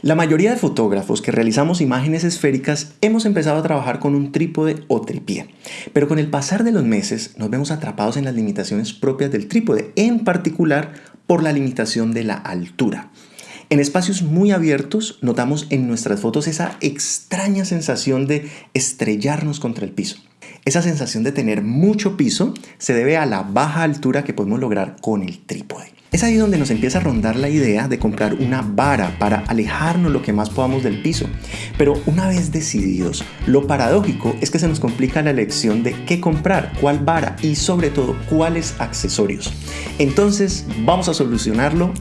La mayoría de fotógrafos que realizamos imágenes esféricas hemos empezado a trabajar con un trípode o tripié, pero con el pasar de los meses nos vemos atrapados en las limitaciones propias del trípode, en particular por la limitación de la altura. En espacios muy abiertos notamos en nuestras fotos esa extraña sensación de estrellarnos contra el piso. Esa sensación de tener mucho piso se debe a la baja altura que podemos lograr con el trípode. Es ahí donde nos empieza a rondar la idea de comprar una vara para alejarnos lo que más podamos del piso. Pero una vez decididos, lo paradójico es que se nos complica la elección de qué comprar, cuál vara y sobre todo cuáles accesorios. Entonces vamos a solucionarlo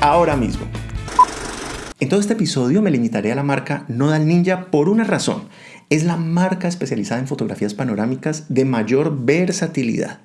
ahora mismo. En todo este episodio me limitaré a la marca Nodal Ninja por una razón. Es la marca especializada en fotografías panorámicas de mayor versatilidad.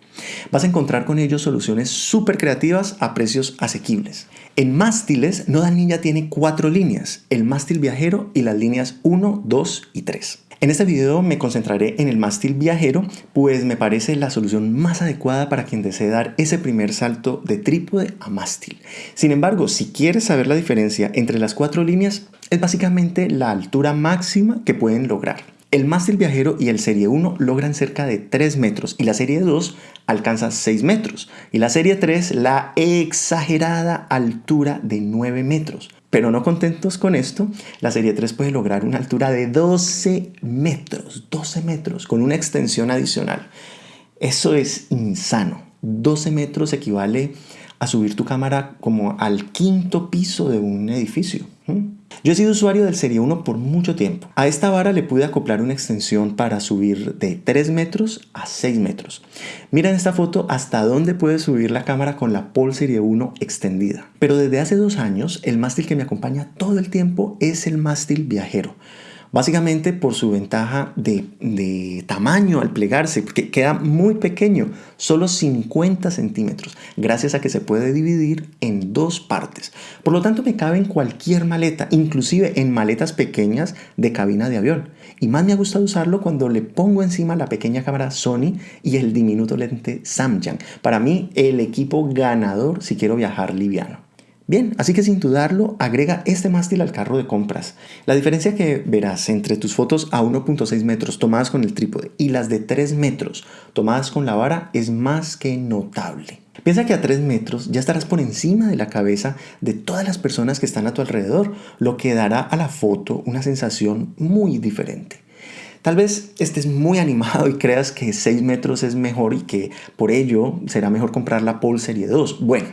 Vas a encontrar con ellos soluciones súper creativas a precios asequibles. En mástiles, Nodal Ninja tiene cuatro líneas, el mástil viajero y las líneas 1, 2 y 3. En este video me concentraré en el mástil viajero, pues me parece la solución más adecuada para quien desee dar ese primer salto de trípode a mástil. Sin embargo, si quieres saber la diferencia entre las cuatro líneas, es básicamente la altura máxima que pueden lograr. El mástil viajero y el Serie 1 logran cerca de 3 metros y la Serie 2 alcanza 6 metros y la Serie 3 la exagerada altura de 9 metros. Pero no contentos con esto, la Serie 3 puede lograr una altura de 12 metros, 12 metros con una extensión adicional. Eso es insano. 12 metros equivale a subir tu cámara como al quinto piso de un edificio. Yo he sido usuario del Serie 1 por mucho tiempo. A esta vara le pude acoplar una extensión para subir de 3 metros a 6 metros. Mira en esta foto hasta dónde puede subir la cámara con la Pol Serie 1 extendida. Pero desde hace dos años, el mástil que me acompaña todo el tiempo es el mástil viajero básicamente por su ventaja de, tamaño al plegarse, porque queda muy pequeño, solo 50 centímetros, gracias a que se puede dividir en dos partes. Por lo tanto, me cabe en cualquier maleta, inclusive en maletas pequeñas de cabina de avión. Y más me ha gustado usarlo cuando le pongo encima la pequeña cámara Sony y el diminuto lente Samyang. Para mí, el equipo ganador si quiero viajar liviano. Bien, así que sin dudarlo, agrega este mástil al carro de compras. La diferencia que verás entre tus fotos a 1.6 metros tomadas con el trípode y las de 3 metros tomadas con la vara es más que notable. Piensa que a 3 metros ya estarás por encima de la cabeza de todas las personas que están a tu alrededor, lo que dará a la foto una sensación muy diferente. Tal vez estés muy animado y creas que 6 metros es mejor y que por ello será mejor comprar la Pol Serie 2. Bueno,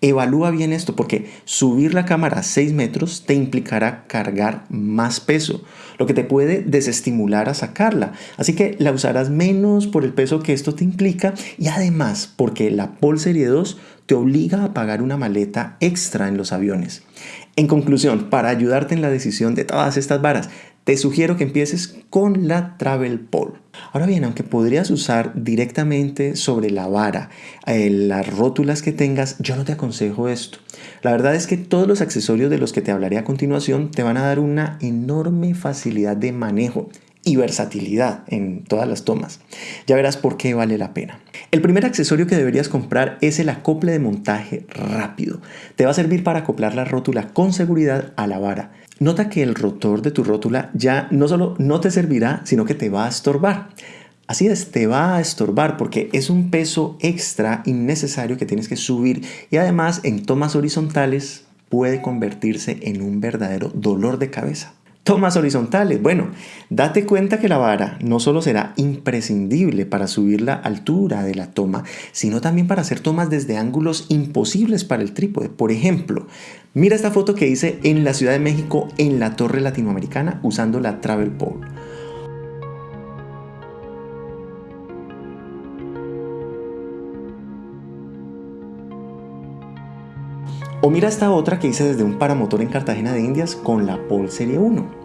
evalúa bien esto porque subir la cámara a 6 metros te implicará cargar más peso, lo que te puede desestimular a sacarla. Así que la usarás menos por el peso que esto te implica y además porque la Pol Serie 2 te obliga a pagar una maleta extra en los aviones. En conclusión, para ayudarte en la decisión de todas estas varas, te sugiero que empieces con la Travel Pole. Ahora bien, aunque podrías usar directamente sobre la vara eh, las rótulas que tengas, yo no te aconsejo esto. La verdad es que todos los accesorios de los que te hablaré a continuación te van a dar una enorme facilidad de manejo y versatilidad en todas las tomas. Ya verás por qué vale la pena. El primer accesorio que deberías comprar es el acople de montaje rápido. Te va a servir para acoplar la rótula con seguridad a la vara. Nota que el rotor de tu rótula ya no solo no te servirá, sino que te va a estorbar. Así es, te va a estorbar porque es un peso extra innecesario que tienes que subir y además en tomas horizontales puede convertirse en un verdadero dolor de cabeza. Tomas horizontales. Bueno, date cuenta que la vara no solo será imprescindible para subir la altura de la toma, sino también para hacer tomas desde ángulos imposibles para el trípode. Por ejemplo, mira esta foto que hice en la Ciudad de México en la Torre Latinoamericana usando la Travel Pole. O mira esta otra que hice desde un paramotor en Cartagena de Indias con la Pol Serie 1.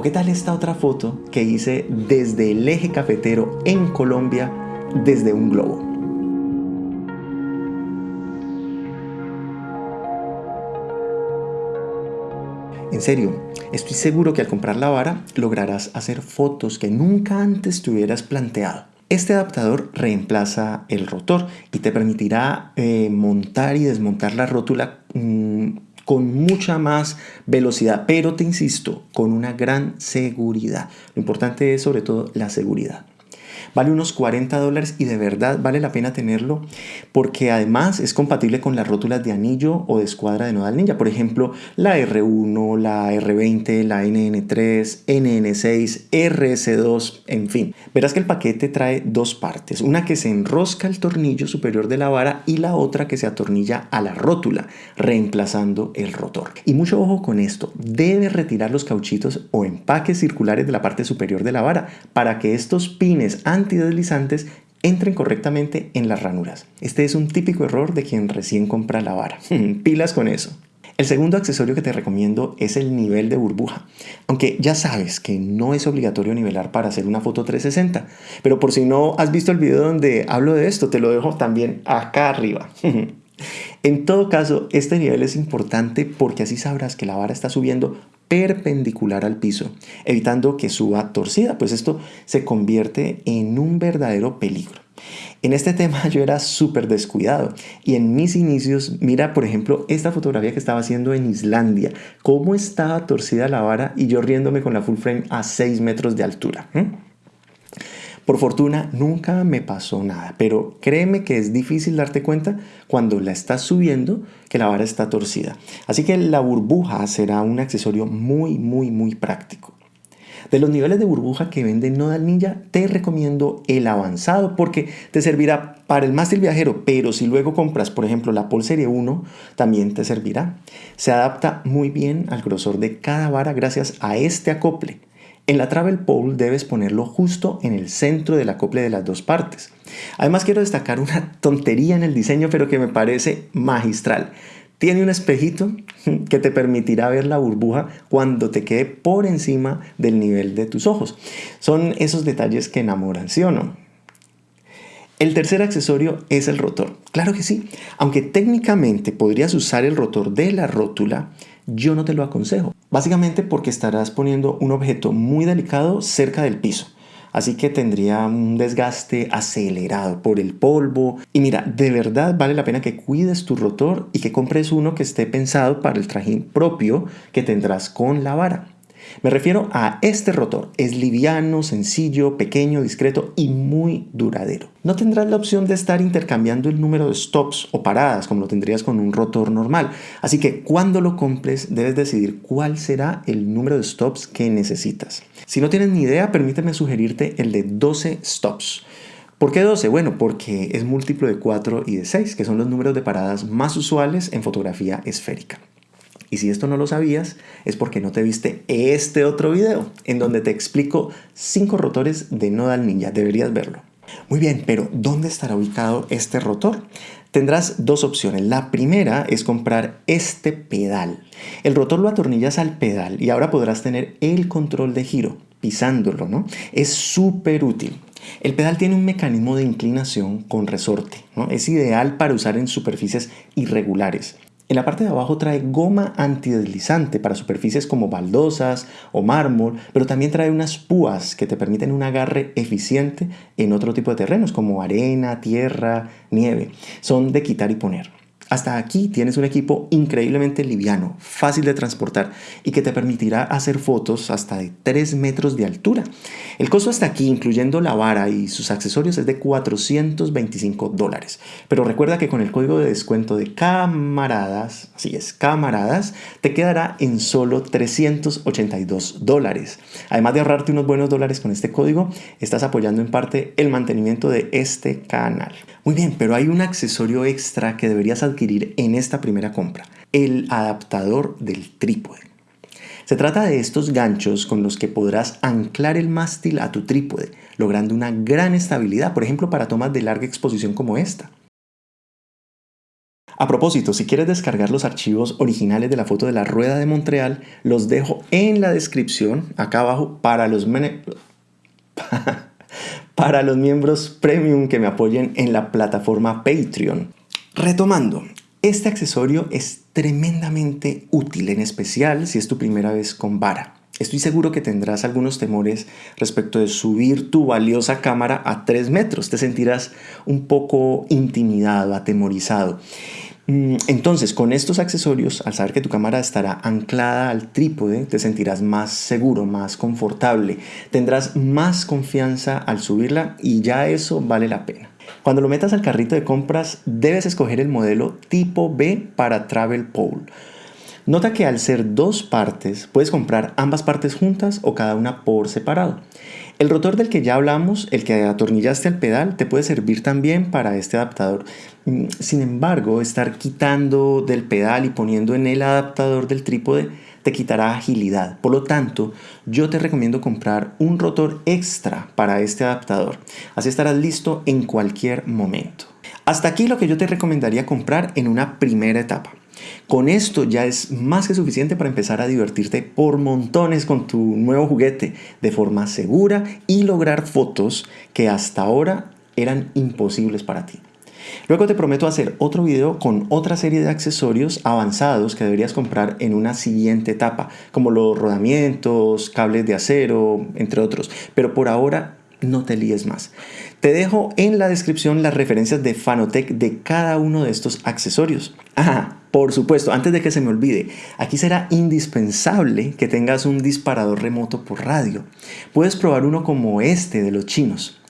¿O qué tal esta otra foto que hice desde el eje cafetero en Colombia desde un globo? En serio, estoy seguro que al comprar la vara lograrás hacer fotos que nunca antes te hubieras planteado. Este adaptador reemplaza el rotor y te permitirá eh, montar y desmontar la rótula mm, con mucha más velocidad, pero te insisto, con una gran seguridad. Lo importante es sobre todo la seguridad. Vale unos 40 dólares y de verdad vale la pena tenerlo porque además es compatible con las rótulas de anillo o de escuadra de Nodal Ninja. Por ejemplo, la R1, la R20, la NN3, NN6, RS2, en fin. Verás que el paquete trae dos partes. Una que se enrosca el tornillo superior de la vara y la otra que se atornilla a la rótula, reemplazando el rotor. Y mucho ojo con esto. Debes retirar los cauchitos o empaques circulares de la parte superior de la vara para que estos pines antideslizantes entren correctamente en las ranuras. Este es un típico error de quien recién compra la vara. Pilas con eso. El segundo accesorio que te recomiendo es el nivel de burbuja. Aunque ya sabes que no es obligatorio nivelar para hacer una foto 360, pero por si no has visto el video donde hablo de esto, te lo dejo también acá arriba. en todo caso, este nivel es importante porque así sabrás que la vara está subiendo perpendicular al piso, evitando que suba torcida, pues esto se convierte en un verdadero peligro. En este tema yo era súper descuidado y en mis inicios, mira por ejemplo esta fotografía que estaba haciendo en Islandia, cómo estaba torcida la vara y yo riéndome con la full frame a 6 metros de altura. Por fortuna nunca me pasó nada, pero créeme que es difícil darte cuenta cuando la estás subiendo que la vara está torcida. Así que la burbuja será un accesorio muy, muy, muy práctico. De los niveles de burbuja que vende Nodal Ninja, te recomiendo el avanzado porque te servirá para el mástil viajero, pero si luego compras, por ejemplo, la Pol Serie 1, también te servirá. Se adapta muy bien al grosor de cada vara gracias a este acople. En la travel pole debes ponerlo justo en el centro del acople de las dos partes. Además quiero destacar una tontería en el diseño pero que me parece magistral. Tiene un espejito que te permitirá ver la burbuja cuando te quede por encima del nivel de tus ojos. Son esos detalles que enamoran, ¿sí o no? El tercer accesorio es el rotor. Claro que sí, aunque técnicamente podrías usar el rotor de la rótula, yo no te lo aconsejo. Básicamente porque estarás poniendo un objeto muy delicado cerca del piso. Así que tendría un desgaste acelerado por el polvo. Y mira, de verdad vale la pena que cuides tu rotor y que compres uno que esté pensado para el trajín propio que tendrás con la vara. Me refiero a este rotor. Es liviano, sencillo, pequeño, discreto y muy duradero. No tendrás la opción de estar intercambiando el número de stops o paradas como lo tendrías con un rotor normal. Así que cuando lo compres debes decidir cuál será el número de stops que necesitas. Si no tienes ni idea, permíteme sugerirte el de 12 stops. ¿Por qué 12? Bueno, porque es múltiplo de 4 y de 6, que son los números de paradas más usuales en fotografía esférica. Y si esto no lo sabías, es porque no te viste este otro video, en donde te explico 5 rotores de Nodal Ninja. Deberías verlo. Muy bien, pero ¿dónde estará ubicado este rotor? Tendrás dos opciones. La primera es comprar este pedal. El rotor lo atornillas al pedal y ahora podrás tener el control de giro pisándolo, ¿no? Es súper útil. El pedal tiene un mecanismo de inclinación con resorte, ¿no? Es ideal para usar en superficies irregulares. En la parte de abajo trae goma antideslizante para superficies como baldosas o mármol, pero también trae unas púas que te permiten un agarre eficiente en otro tipo de terrenos como arena, tierra, nieve. Son de quitar y poner. Hasta aquí tienes un equipo increíblemente liviano, fácil de transportar y que te permitirá hacer fotos hasta de 3 metros de altura. El costo hasta aquí, incluyendo la vara y sus accesorios, es de 425 dólares. Pero recuerda que con el código de descuento de camaradas, así es, camaradas, te quedará en solo 382 dólares. Además de ahorrarte unos buenos dólares con este código, estás apoyando en parte el mantenimiento de este canal. Muy bien, pero hay un accesorio extra que deberías adquirir en esta primera compra, el adaptador del trípode. Se trata de estos ganchos con los que podrás anclar el mástil a tu trípode, logrando una gran estabilidad, por ejemplo para tomas de larga exposición como esta. A propósito, si quieres descargar los archivos originales de la foto de la rueda de Montreal, los dejo en la descripción acá abajo para los para los miembros premium que me apoyen en la plataforma Patreon. Retomando, este accesorio es tremendamente útil, en especial si es tu primera vez con vara. Estoy seguro que tendrás algunos temores respecto de subir tu valiosa cámara a 3 metros. Te sentirás un poco intimidado, atemorizado. Mm, entonces, con estos accesorios, al saber que tu cámara estará anclada al trípode, te sentirás más seguro, más confortable, tendrás más confianza al subirla y ya eso vale la pena. Cuando lo metas al carrito de compras, debes escoger el modelo tipo B para Travel Pole. Nota que al ser dos partes, puedes comprar ambas partes juntas o cada una por separado. El rotor del que ya hablamos, el que atornillaste al pedal, te puede servir también para este adaptador. Mm, sin embargo, estar quitando del pedal y poniendo en el adaptador del trípode te quitará agilidad. Por lo tanto, yo te recomiendo comprar un rotor extra para este adaptador. Así estarás listo en cualquier momento. Hasta aquí lo que yo te recomendaría comprar en una primera etapa. Con esto ya es más que suficiente para empezar a divertirte por montones con tu nuevo juguete de forma segura y lograr fotos que hasta ahora eran imposibles para ti. Luego te prometo hacer otro video con otra serie de accesorios avanzados que deberías comprar en una siguiente etapa, como los rodamientos, cables de acero, entre otros. Pero por ahora no te líes más. Te dejo en la descripción las referencias de Fanotec de cada uno de estos accesorios. Ajá, por supuesto, antes de que se me olvide, aquí será indispensable que tengas un disparador remoto por radio. Puedes probar uno como este de los chinos.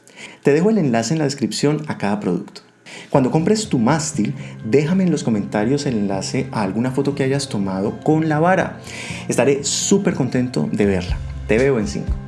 Te dejo el enlace en la descripción a cada producto. Cuando compres tu mástil, déjame en los comentarios el enlace a alguna foto que hayas tomado con la vara. Estaré súper contento de verla. Te veo en 5.